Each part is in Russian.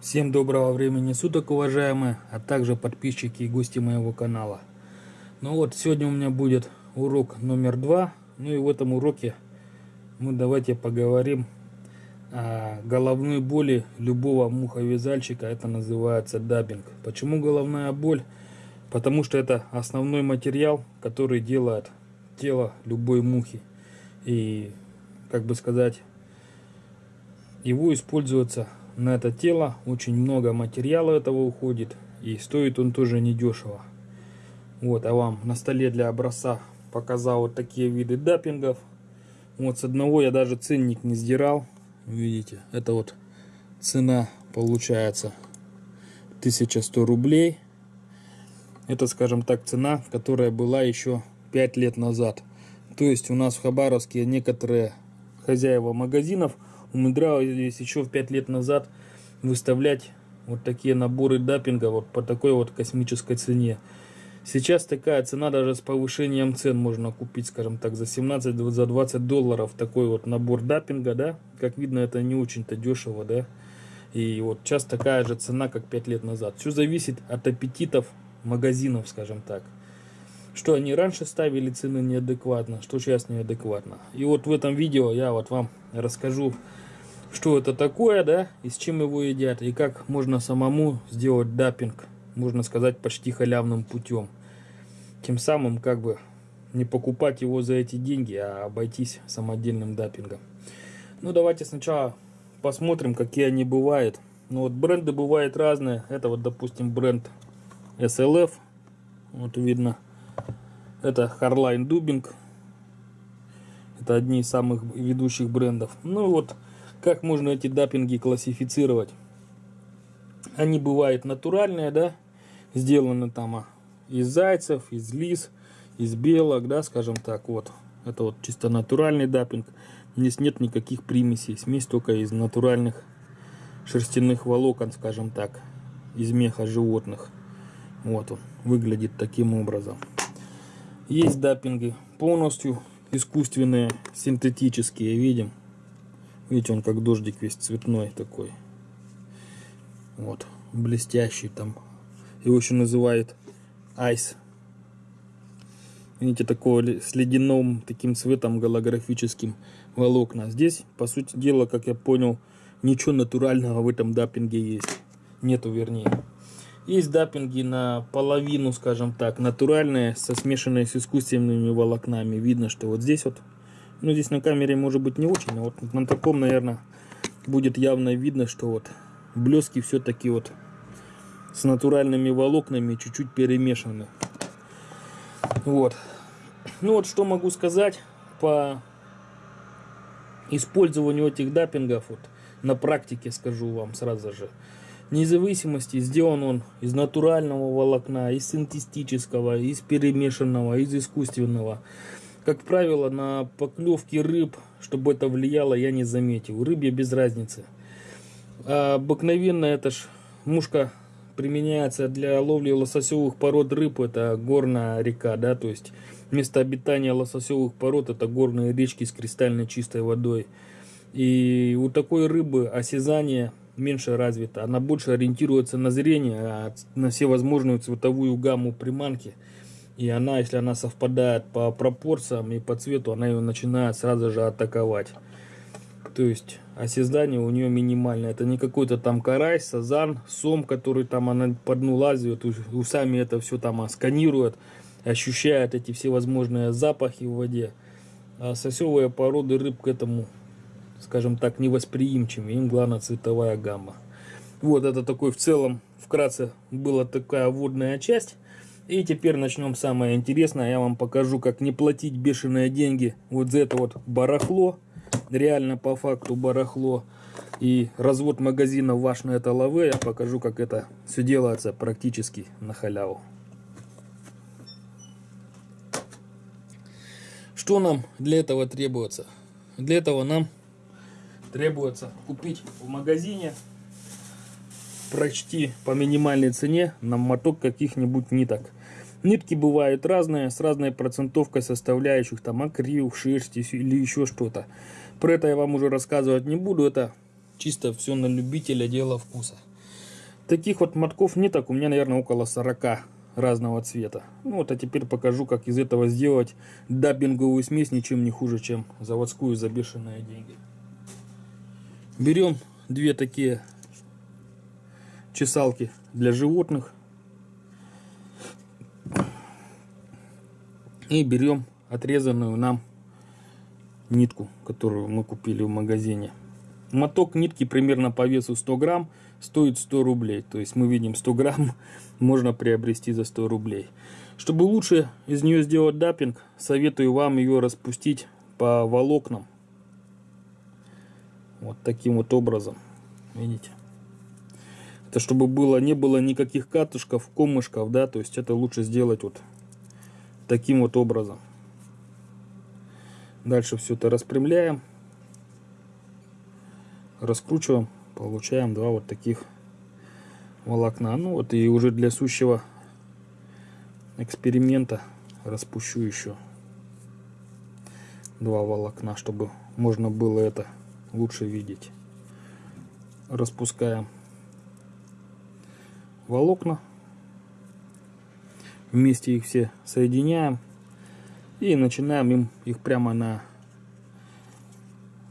Всем доброго времени суток, уважаемые, а также подписчики и гости моего канала. Ну вот, сегодня у меня будет урок номер два. Ну и в этом уроке мы давайте поговорим о головной боли любого муховязальщика. Это называется даббинг. Почему головная боль? Потому что это основной материал, который делает тело любой мухи. И, как бы сказать, его используется на это тело. Очень много материала этого уходит и стоит он тоже недешево. Вот а вам на столе для образца показал вот такие виды даппингов. Вот с одного я даже ценник не сдирал. Видите это вот цена получается 1100 рублей. Это скажем так цена которая была еще 5 лет назад. То есть у нас в хабаровске некоторые хозяева магазинов умудрялись еще в 5 лет назад выставлять вот такие наборы даппинга вот по такой вот космической цене. Сейчас такая цена даже с повышением цен можно купить, скажем так, за 17, за 20 долларов такой вот набор даппинга, да. Как видно, это не очень-то дешево, да. И вот сейчас такая же цена, как 5 лет назад. Все зависит от аппетитов магазинов, скажем так. Что они раньше ставили цены неадекватно, что сейчас неадекватно. И вот в этом видео я вот вам расскажу что это такое, да, и с чем его едят, и как можно самому сделать даппинг, можно сказать, почти халявным путем. Тем самым, как бы, не покупать его за эти деньги, а обойтись самодельным даппингом. Ну, давайте сначала посмотрим, какие они бывают. Ну, вот бренды бывают разные. Это вот, допустим, бренд SLF. Вот видно. Это Harline Dubbing. Это одни из самых ведущих брендов. Ну, вот как можно эти даппинги классифицировать? Они бывают натуральные, да, сделаны там а, из зайцев, из лис, из белок, да, скажем так, вот. Это вот чисто натуральный даппинг. Здесь нет никаких примесей, смесь только из натуральных шерстяных волокон, скажем так, из меха животных. Вот он, выглядит таким образом. Есть даппинги полностью искусственные, синтетические, видим. Видите, он как дождик весь цветной такой. Вот, блестящий там. Его еще называют айс. Видите, такого с ледяным таким цветом голографическим волокна. Здесь, по сути дела, как я понял, ничего натурального в этом даппинге есть. Нету, вернее. Есть даппинги на половину, скажем так, натуральные, со смешанные с искусственными волокнами. Видно, что вот здесь вот ну, здесь на камере может быть не очень, но вот на таком, наверное, будет явно видно, что вот блески все-таки вот с натуральными волокнами чуть-чуть перемешаны. Вот. Ну вот что могу сказать по использованию этих даппингов вот на практике скажу вам сразу же. Независимости сделан он из натурального волокна, из синтетического, из перемешанного, из искусственного. Как правило, на поклевки рыб, чтобы это влияло, я не заметил. Рыбе без разницы. А обыкновенно это ж мушка применяется для ловли лососевых пород рыб. Это горная река, да, то есть место обитания лососевых пород это горные речки с кристально чистой водой. И у такой рыбы осязание меньше развито. Она больше ориентируется на зрение, а на всевозможную цветовую гамму приманки. И она, если она совпадает по пропорциям и по цвету, она ее начинает сразу же атаковать. То есть осязание у нее минимальное. Это не какой-то там карась, сазан, сом, который там она по дну лазит, усами это все там сканирует, ощущает эти всевозможные запахи в воде. А сосевые породы рыб к этому, скажем так, невосприимчивы. Им главное цветовая гамма. Вот это такой в целом, вкратце, была такая водная часть. И теперь начнем самое интересное. Я вам покажу, как не платить бешеные деньги вот за это вот барахло. Реально по факту барахло. И развод магазина ваш на это лаве. Я покажу, как это все делается практически на халяву. Что нам для этого требуется? Для этого нам требуется купить в магазине почти по минимальной цене нам моток каких-нибудь ниток. Нитки бывают разные, с разной процентовкой составляющих, там акрил, шерсть или еще что-то. Про это я вам уже рассказывать не буду, это чисто все на любителя дело вкуса. Таких вот мотков ниток у меня, наверное, около 40 разного цвета. Ну вот, а теперь покажу, как из этого сделать даббинговую смесь ничем не хуже, чем заводскую за бешеные деньги. Берем две такие чесалки для животных. И берем отрезанную нам нитку, которую мы купили в магазине. Моток нитки примерно по весу 100 грамм стоит 100 рублей. То есть мы видим 100 грамм можно приобрести за 100 рублей. Чтобы лучше из нее сделать даппинг, советую вам ее распустить по волокнам. Вот таким вот образом. Видите? Это чтобы было, не было никаких катушков, комышков, да, то есть это лучше сделать вот таким вот образом. Дальше все это распрямляем, раскручиваем, получаем два вот таких волокна. Ну вот и уже для сущего эксперимента распущу еще два волокна, чтобы можно было это лучше видеть. Распускаем волокна. Вместе их все соединяем. И начинаем им их прямо на,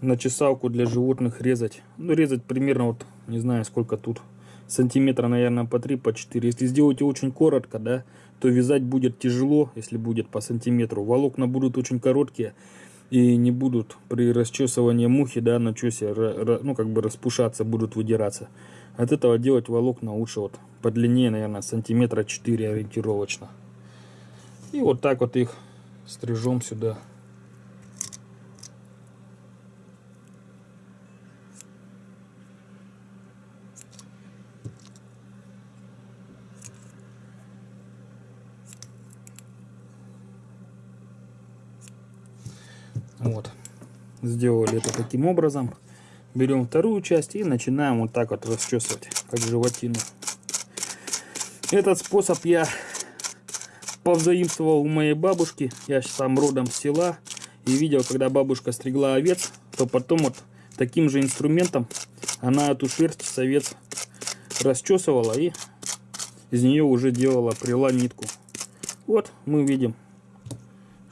на чесалку для животных резать. Ну, резать примерно вот, не знаю, сколько тут. Сантиметра, наверное, по 3, по 4. Если сделаете очень коротко, да, то вязать будет тяжело, если будет по сантиметру. Волокна будут очень короткие и не будут при расчесывании мухи, да, на чесе, ну, как бы распушаться, будут выдираться. От этого делать волокна лучше вот подлиннее, наверное, сантиметра 4 ориентировочно. И вот так вот их стрижем сюда. Вот. Сделали это таким образом. Берем вторую часть и начинаем вот так вот расчесывать, как животину. Этот способ я повзаимствовал у моей бабушки. Я сам родом с села. И видел, когда бабушка стригла овец, то потом вот таким же инструментом она эту шерсть с овец расчесывала и из нее уже делала прила нитку. Вот мы видим,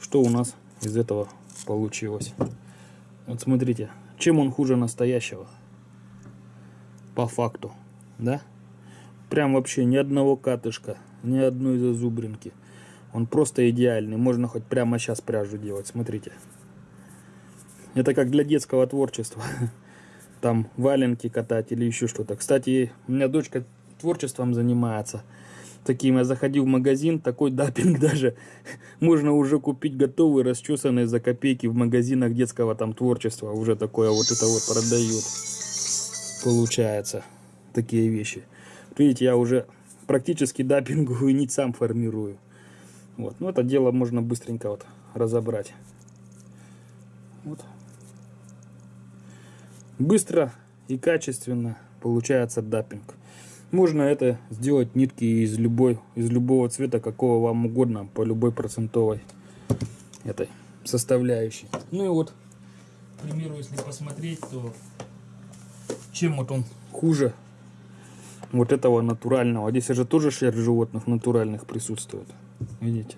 что у нас из этого получилось. Вот смотрите, чем он хуже настоящего? По факту, да? Прям вообще ни одного катышка, ни одной зазубринки. Он просто идеальный. Можно хоть прямо сейчас пряжу делать. Смотрите. Это как для детского творчества. Там валенки катать или еще что-то. Кстати, у меня дочка творчеством занимается. Таким я заходил в магазин, такой дапинг даже. Можно уже купить готовый, расчесанный за копейки в магазинах детского там творчества. Уже такое вот это вот продают. Получается. Такие вещи. Видите, я уже практически дапинговую нить сам формирую. Вот. Ну, это дело можно быстренько вот разобрать. Вот. Быстро и качественно получается даппинг. Можно это сделать нитки из любой, из любого цвета, какого вам угодно, по любой процентовой этой составляющей. Ну и вот, к примеру, если посмотреть, то чем вот он хуже вот этого натурального. Здесь же тоже шерсть животных натуральных присутствует. Видите?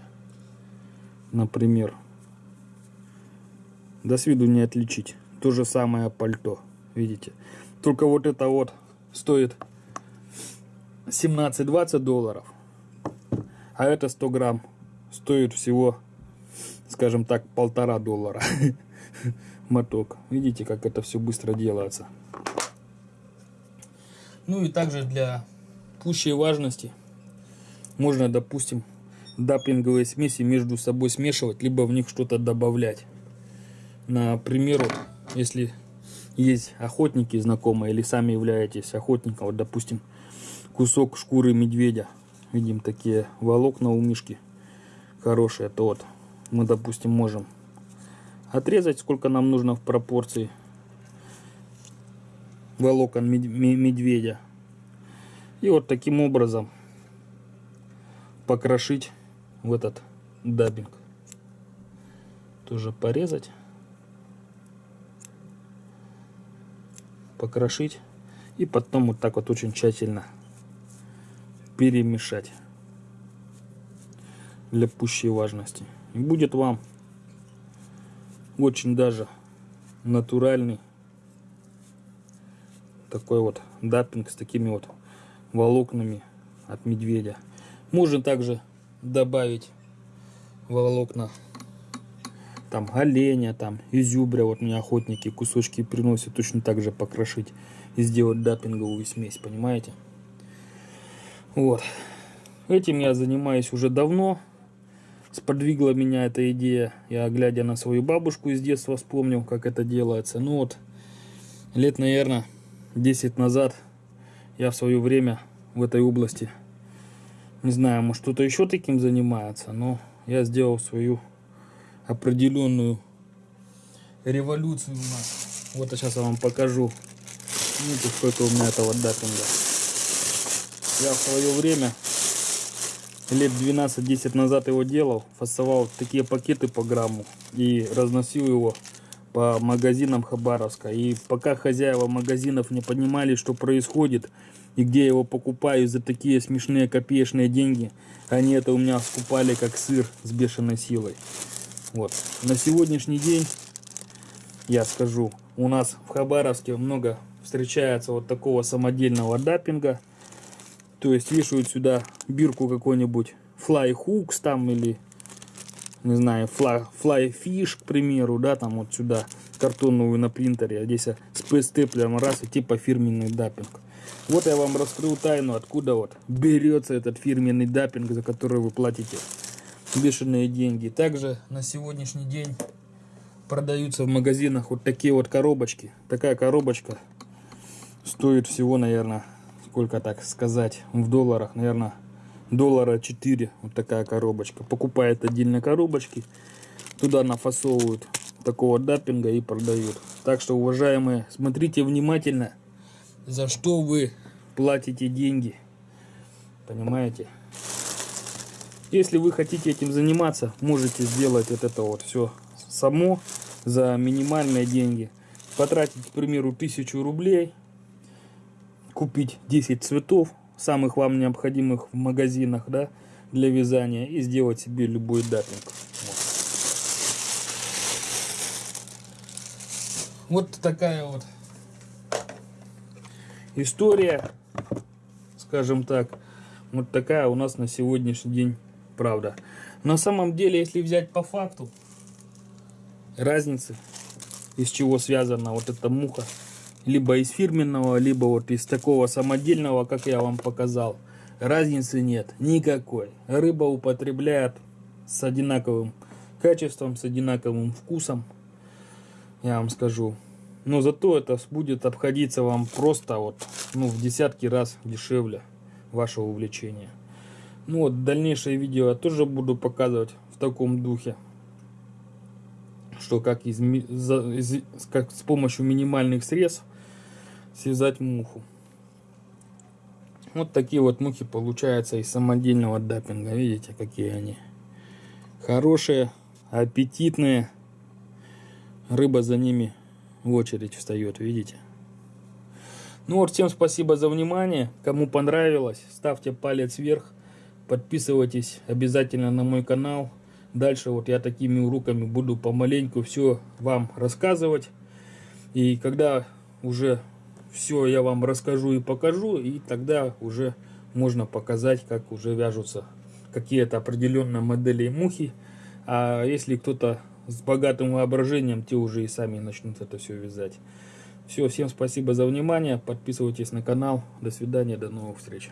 Например. До с виду не отличить. То же самое пальто. Видите? Только вот это вот стоит 17-20 долларов. А это 100 грамм стоит всего, скажем так, полтора доллара. Моток. Видите, как это все быстро делается. Ну и также для пущей важности можно, допустим, даппинговые смеси между собой смешивать, либо в них что-то добавлять. Например, если есть охотники знакомые или сами являетесь охотником, вот допустим, кусок шкуры медведя, видим такие волокна у мишки хорошие, то вот мы, допустим, можем отрезать, сколько нам нужно в пропорции волокон медведя. И вот таким образом покрошить в этот дабинг. Тоже порезать. Покрошить. И потом вот так вот очень тщательно перемешать для пущей важности. И будет вам очень даже натуральный такой вот даппинг с такими вот волокнами от медведя. Можно также добавить волокна там оленя, там изюбря, вот мне охотники кусочки приносят точно так же покрошить и сделать даппинговую смесь, понимаете? Вот. Этим я занимаюсь уже давно. Сподвигла меня эта идея. Я, глядя на свою бабушку из детства, вспомнил, как это делается. Ну вот, лет, наверное, 10 назад я в свое время в этой области, не знаю, может кто-то еще таким занимается, но я сделал свою определенную революцию у нас. Вот сейчас я вам покажу. Ну, сколько у меня этого датинга. Я в свое время, лет 12-10 назад его делал, фасовал такие пакеты по грамму и разносил его по магазинам Хабаровска. И пока хозяева магазинов не понимали, что происходит, и где я его покупаю за такие смешные копеечные деньги, они это у меня скупали как сыр с бешеной силой. Вот. На сегодняшний день, я скажу, у нас в Хабаровске много встречается вот такого самодельного даппинга. То есть вешают сюда бирку какой-нибудь Fly Hooks там или, не знаю, Fly, fly Fish, к примеру, да, там вот сюда картонную на принтере, а здесь с PS-степлером раз и типа фирменный даппинг. Вот я вам раскрыл тайну, откуда вот берется этот фирменный даппинг, за который вы платите бешеные деньги. Также на сегодняшний день продаются в магазинах вот такие вот коробочки. Такая коробочка стоит всего, наверное, сколько так сказать, в долларах, наверное, доллара 4. Вот такая коробочка. Покупает отдельно коробочки, туда нафасовывают такого даппинга и продают. Так что, уважаемые, смотрите внимательно, за что вы платите деньги. Понимаете? Если вы хотите этим заниматься, можете сделать вот это вот все само за минимальные деньги. Потратить, к примеру, тысячу рублей, купить 10 цветов, самых вам необходимых в магазинах, да, для вязания, и сделать себе любой датник. Вот. вот такая вот история, скажем так, вот такая у нас на сегодняшний день правда. На самом деле, если взять по факту, разницы, из чего связана вот эта муха, либо из фирменного, либо вот из такого самодельного, как я вам показал, разницы нет никакой. Рыба употребляет с одинаковым качеством, с одинаковым вкусом, я вам скажу. Но зато это будет обходиться вам просто вот, ну, в десятки раз дешевле вашего увлечения. Ну вот, дальнейшее видео я тоже буду показывать в таком духе. Что как, из, за, из, как с помощью минимальных средств связать муху. Вот такие вот мухи получаются из самодельного даппинга. Видите, какие они. Хорошие, аппетитные. Рыба за ними в очередь встает, видите. Ну вот, всем спасибо за внимание. Кому понравилось, ставьте палец вверх. Подписывайтесь обязательно на мой канал. Дальше вот я такими уроками буду помаленьку все вам рассказывать. И когда уже все я вам расскажу и покажу, и тогда уже можно показать, как уже вяжутся какие-то определенные модели мухи. А если кто-то с богатым воображением, те уже и сами начнут это все вязать. Все, всем спасибо за внимание. Подписывайтесь на канал. До свидания, до новых встреч.